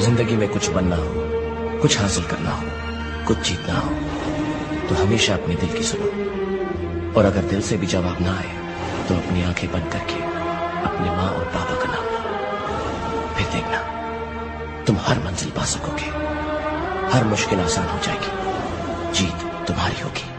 ज़िंदगी में कुछ बनना हो, कुछ हासिल करना हो, कुछ जीतना हो तो हमेशा अपने दिल की सुनो। और अगर दिल से भी जवाब ना आए तो अपनी आँखें बंद करके अपने माँ और पापा का नाम लो। फिर देखना, तुम हर मंजिल पा सकोगे। हर मुश्किल आसान हो जाएगी। जीत तुम्हारी होगी।